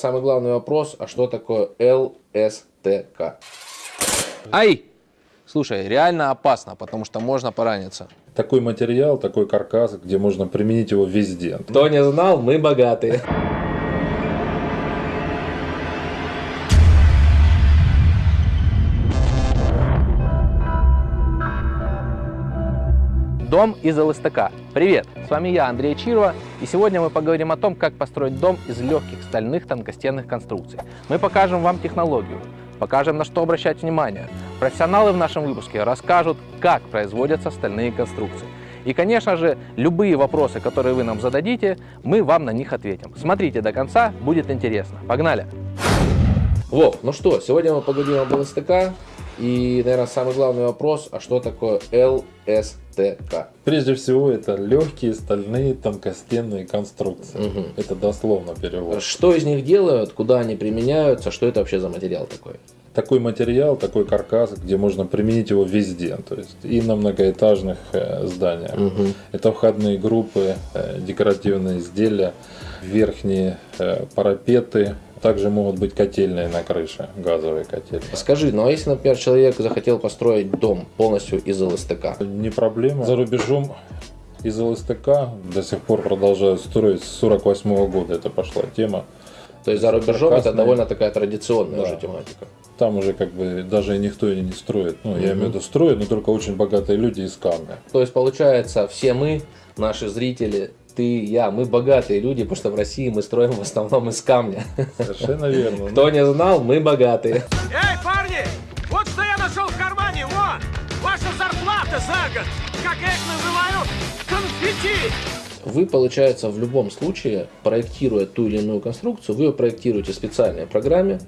Самый главный вопрос, а что такое ЛСТК? Ай! Слушай, реально опасно, потому что можно пораниться. Такой материал, такой каркас, где можно применить его везде. Кто не знал, мы богатые. Дом из ЛСТК. Привет, с вами я, Андрей Чирова, и сегодня мы поговорим о том, как построить дом из легких стальных тонкостенных конструкций. Мы покажем вам технологию, покажем на что обращать внимание. Профессионалы в нашем выпуске расскажут, как производятся стальные конструкции. И, конечно же, любые вопросы, которые вы нам зададите, мы вам на них ответим. Смотрите до конца, будет интересно. Погнали! Вов, ну что, сегодня мы поговорим об ЛСТК. И, наверное, самый главный вопрос, а что такое ЛСТК? Прежде всего, это легкие стальные тонкостенные конструкции. Мгм. Это дословно перевод. Что из них делают, куда они применяются, что это вообще за материал такой? Такой материал, такой каркас, где можно применить его везде. То есть и на многоэтажных э, зданиях. Мгм. Это входные группы, э, декоративные изделия, верхние э, парапеты. Также могут быть котельные на крыше, газовые котельные. Скажи, ну а если, например, человек захотел построить дом полностью из ЛСТК? Не проблема. За рубежом из ЛСТК до сих пор продолжают строить с 48 года. Это пошла тема. То есть за рубежом это довольно такая традиционная Да. уже тематика. Там уже как бы даже никто и не строит. Ну, я Мгм. имею в виду строят, но только очень богатые люди из камня. То есть получается, все мы, наши зрители, ты, я, мы богатые люди, потому что в России мы строим в основном из камня. Совершенно верно. Кто не знал, мы богатые. Эй, парни! Вот что я нашел в кармане, вон! Ваша зарплата за год! Как я их называю? Конфетти! Вы, получается, в любом случае, проектируя ту или иную конструкцию, вы ее проектируете в специальной программе,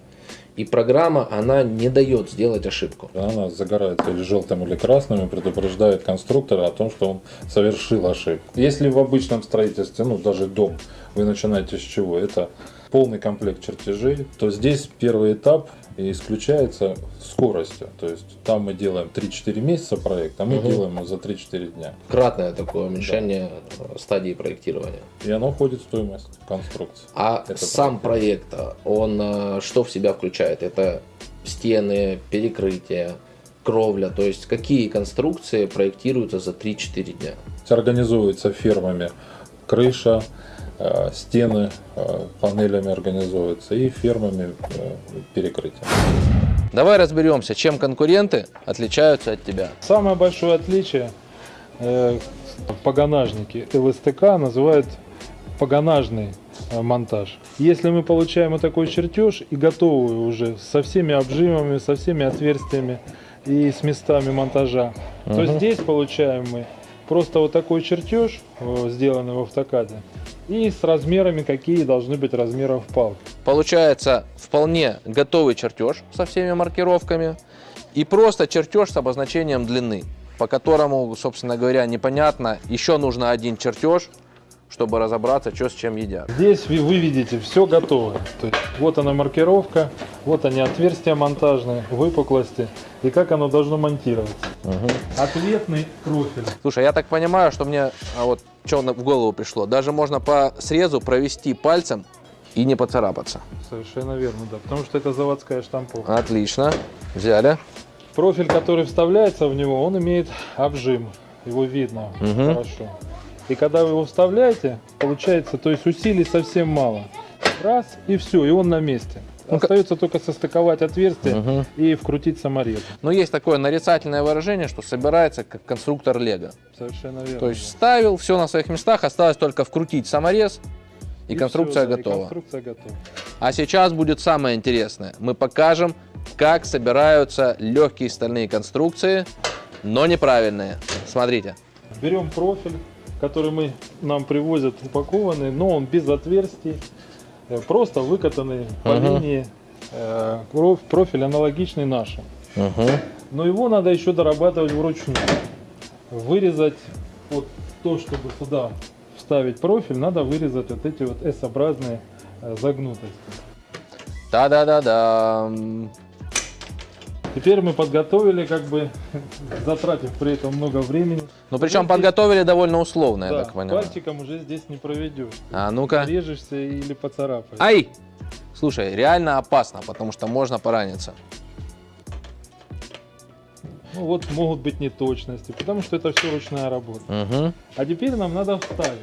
и программа, она не дает сделать ошибку. Она загорается или желтым, или красным и предупреждает конструктора о том, что он совершил ошибку. Если в обычном строительстве, ну даже дом, вы начинаете с чего? Это полный комплект чертежей, то здесь первый этап исключается скоростью. То есть там мы делаем 3-4 месяца проект, а мы Мгм. делаем его за 3-4 дня. Кратное такое уменьшение э, стадии проектирования. И оно входит в стоимость конструкции. А Это сам проект, он э, что в себя включает? Это стены, перекрытия, кровля, то есть какие конструкции проектируются за 3-4 дня? Организуется фермами крыша, э, стены э, панелями организуются и фермами э, перекрытие. Давай разберемся, чем конкуренты отличаются от тебя. Самое большое отличие э, погонажники ЛСТК называют погонажный э, монтаж. Если мы получаем вот такой чертеж и готовый уже со всеми обжимами, со всеми отверстиями и с местами монтажа, то здесь получаем мы просто вот такой чертеж, э, сделанный в автокаде, и с размерами, какие должны быть размеров палки. Получается вполне готовый чертеж со всеми маркировками и просто чертеж с обозначением длины, по которому, собственно говоря, непонятно, еще нужно один чертеж, чтобы разобраться, что с чем едят. Здесь вы вы видите все готово. То есть вот она маркировка, вот они отверстия монтажные, выпуклости и как оно должно монтироваться. Ответный профиль. Слушай, я так понимаю, что мне а вот что в голову пришло, даже можно по срезу провести пальцем и не поцарапаться. Совершенно верно, да. Потому что это заводская штамповка. Отлично, взяли. Профиль, который вставляется в него, он имеет обжим. Его видно Мгм. хорошо. И когда вы его вставляете, получается, то есть усилий совсем мало. Раз и все, и он на месте. Ну-ка. Остается только состыковать отверстие Мгм. и вкрутить саморез. Но есть такое нарицательное выражение, что собирается как конструктор Лего. Совершенно верно. То есть ставил все на своих местах, осталось только вкрутить саморез, и, И конструкция всё, да, и готова. конструкция готова. А сейчас будет самое интересное. Мы покажем, как собираются легкие стальные конструкции, но неправильные. Смотрите. Берем профиль, который мы нам привозят упакованный, но он без отверстий, просто выкатанный по Мгм. линии э, проф- профиль аналогичный нашему. Но его надо еще дорабатывать вручную. Вырезать вот то, чтобы туда вставить профиль, надо вырезать вот эти вот S-образные э, загнутости. Да-да-да-да. Теперь мы подготовили, как бы затратив при этом много времени. Ну, причем Вот подготовили довольно условно, я Да, так понимаю. пальчиком уже здесь не проведешь. А ну-ка. Режешься или поцарапаешь. Ай! Слушай, реально опасно, потому что можно пораниться. Ну вот могут быть неточности, потому что это все ручная работа. Угу. А теперь нам надо вставить.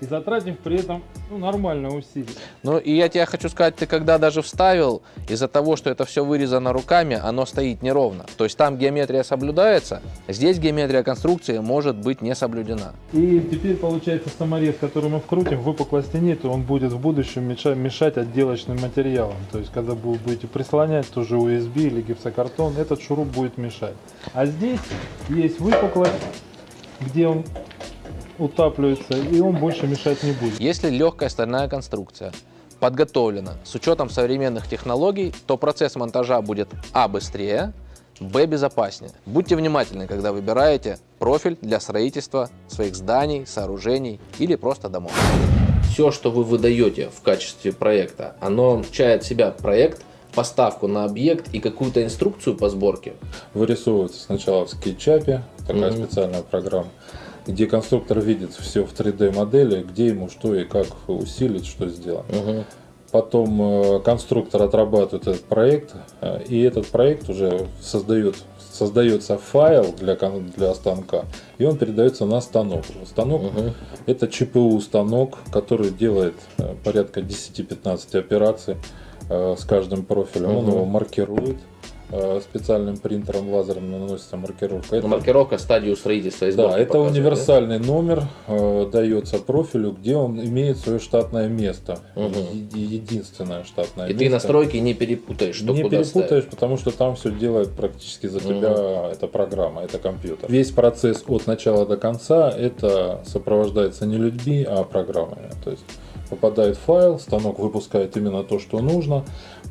И затратив при этом ну, нормальное усилие. Ну и я тебе хочу сказать, ты когда даже вставил, из-за того, что это все вырезано руками, оно стоит неровно. То есть там геометрия соблюдается, здесь геометрия конструкции может быть не соблюдена. И теперь получается саморез, который мы вкрутим, выпуклости нет, он будет в будущем мешать, мешать отделочным материалам. То есть когда вы будете прислонять тоже USB или гипсокартон, этот шуруп будет мешать. А здесь есть выпуклость, где он утапливается, и он больше мешать не будет. Если легкая стальная конструкция подготовлена с учетом современных технологий, то процесс монтажа будет а. быстрее, б. безопаснее. Будьте внимательны, когда выбираете профиль для строительства своих зданий, сооружений или просто домов. Все, что вы выдаете в качестве проекта, оно включает в себя проект, поставку на объект и какую-то инструкцию по сборке. Вырисовывается сначала в скетчапе, такая Мгм. специальная программа, где конструктор видит все в 3D модели, где ему что и как усилить, что сделать. Мгм. Потом э, конструктор отрабатывает этот проект, э, и этот проект уже создает, создается файл для, для станка, и он передается на станок. Станок Мгм. это ЧПУ станок, который делает э, порядка 10-15 операций с каждым профилем. Он Мгм. его маркирует специальным принтером лазером наносится маркировка. Это- Маркировка стадию строительства и да, это показывает, да? универсальный номер э, дается профилю, где он имеет свое штатное место, Мгм. Е- единственное штатное И место. ты настройки не перепутаешь, что не куда перепутаешь, ставить. потому что там все делает практически за тебя эта программа, это компьютер. Весь процесс от начала до конца это сопровождается не людьми, а программами. То есть попадает файл, станок выпускает именно то, что нужно,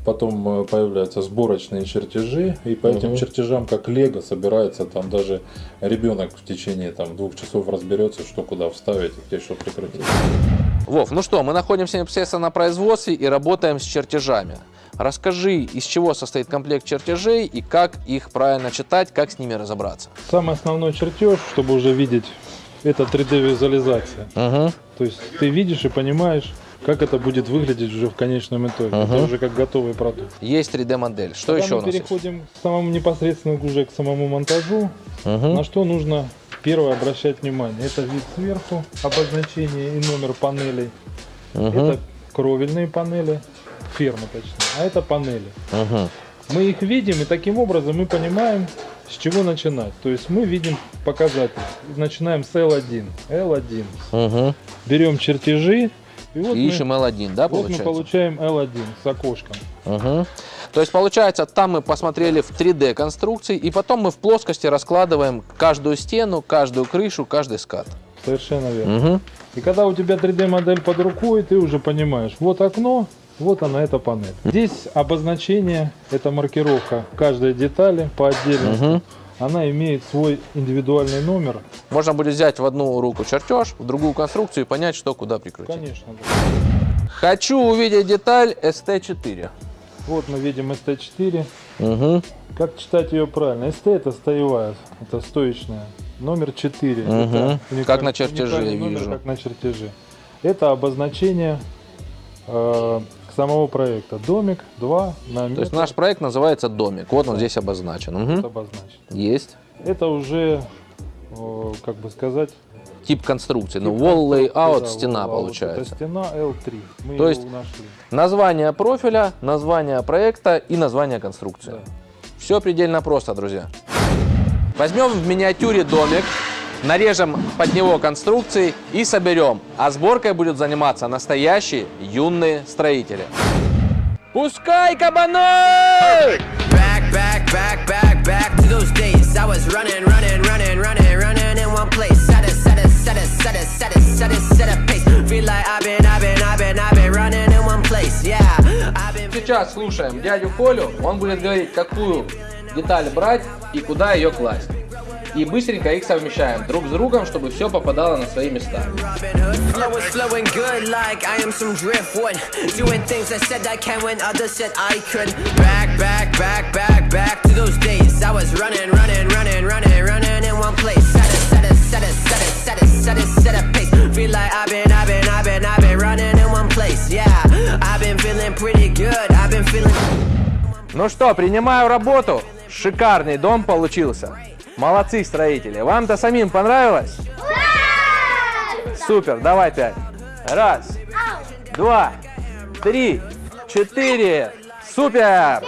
потом э, появляются сборочные чертежи, и по этим Мгм. чертежам, как лего, собирается там даже ребенок в течение там, двух часов разберется, что куда вставить и где что прикрутить. Вов, ну что, мы находимся непосредственно на производстве и работаем с чертежами. Расскажи, из чего состоит комплект чертежей и как их правильно читать, как с ними разобраться. Самый основной чертеж, чтобы уже видеть, это 3D-визуализация. Угу. То есть ты видишь и понимаешь, как это будет выглядеть уже в конечном итоге. Мгм. Это уже как готовый продукт. Есть 3D-модель. Что Когда еще у мы нас есть? переходим к самому непосредственно уже к самому монтажу, Мгм. на что нужно первое обращать внимание. Это вид сверху, обозначение и номер панелей. Мгм. Это кровельные панели, фермы точнее, а это панели. Мгм. Мы их видим, и таким образом мы понимаем, с чего начинать. То есть мы видим показатель. Начинаем с L1. L1. Мгм. Берем чертежи, и вот, И мы, ищем L1, да, вот мы получается? получаем L1 с окошком. Мгм. То есть получается, там мы посмотрели в 3D конструкции, и потом мы в плоскости раскладываем каждую стену, каждую крышу, каждый скат. Совершенно верно. Мгм. И когда у тебя 3D модель под рукой, ты уже понимаешь, вот окно, вот она, эта панель. Здесь обозначение, это маркировка каждой детали по отдельности. Мгм. Она имеет свой индивидуальный номер. Можно будет взять в одну руку чертеж, в другую конструкцию и понять, что куда прикрутить. Конечно. да. Хочу увидеть деталь ST4. Вот мы видим ST4. Угу. Как читать ее правильно? ST это стоевая, это стоечная. Номер 4. Мгм. Это Как на чертеже, номер, вижу. Как на чертеже. Это обозначение э, самого проекта. Домик 2 на метр. То есть наш проект называется домик. Вот он здесь обозначен. Мгм. обозначен. Есть. Это уже, как бы сказать, Тип конструкции. Ну, тип wall конструкции, layout, да, стена wall получается. Это стена L3. Мы То есть- нашли. Название профиля, название проекта и название конструкции. Да. Все предельно просто, друзья. Возьмем в миниатюре домик, нарежем под него конструкции и соберем. А сборкой будут заниматься настоящие юные строители. Пускай кабаны! Back, back, back, back, back to those days. I was running, running, running, running, running in one place. Set a, set a, set a, set a, set a, set a, set a pace. Feel like I've been, I've been, I've been, I've been running in one place. Yeah, I've been. Сейчас слушаем дядю Колю, он будет говорить, какую деталь брать и куда ее класть. И быстренько их совмещаем друг с другом, чтобы все попадало на свои места. Ну что, принимаю работу. Шикарный дом получился. Молодцы, строители. Вам-то самим понравилось? Супер, давай пять. Раз, два, три, четыре. Супер!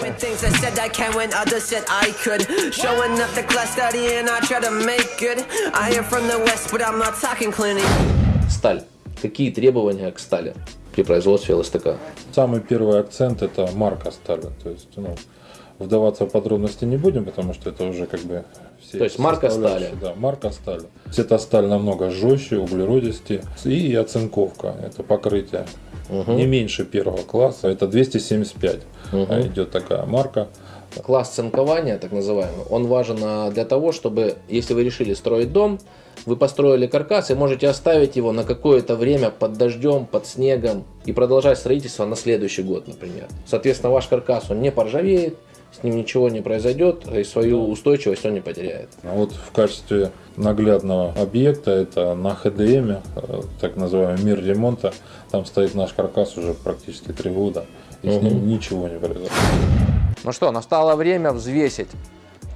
When things I said I can when others said I could. Showing up the class studying, I try to make good. I am from the west, but I'm not talking clinic. Сталь. Какие требования к стали при производстве ЛСТК? Самый первый акцент это марка стали. То есть, ну, вдаваться в подробности не будем, потому что это уже как бы все То есть марка стали. Да, марка стали. Эта сталь намного жестче, углеродистее. И оцинковка, это покрытие. Не меньше первого класса, это 275 а, идет такая марка. Класс цинкования, так называемый, он важен а, для того, чтобы, если вы решили строить дом, вы построили каркас и можете оставить его на какое-то время под дождем, под снегом и продолжать строительство на следующий год, например. Соответственно, ваш каркас, он не поржавеет, с ним ничего не произойдет, и свою устойчивость он не потеряет. А вот в качестве наглядного объекта это на ХДМ, э, так называемый мир ремонта, там стоит наш каркас уже практически три года, и с ним ничего не произошло. Ну что, настало время взвесить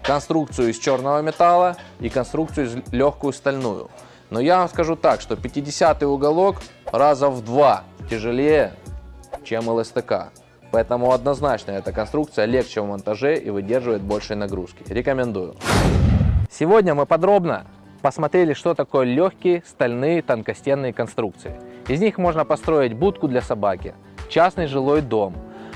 конструкцию из черного металла и конструкцию из легкую стальную. Но я вам скажу так, что 50 уголок раза в два тяжелее, чем ЛСТК. Поэтому однозначно эта конструкция легче в монтаже и выдерживает большей нагрузки. Рекомендую. Сегодня мы подробно посмотрели, что такое легкие стальные тонкостенные конструкции. Из них можно построить будку для собаки, частный жилой дом,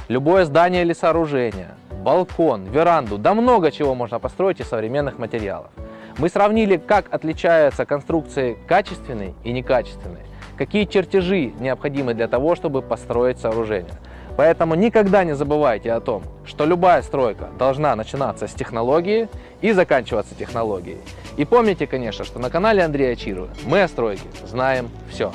любое здание или сооружение, балкон, веранду, да много чего можно построить из современных материалов. Мы сравнили, как отличаются конструкции качественные и некачественные, какие чертежи необходимы для того, чтобы построить сооружение. Поэтому никогда не забывайте о том, что любая стройка должна начинаться с технологии и заканчиваться технологией. И помните, конечно, что на канале Андрея Чирова мы о стройке знаем все.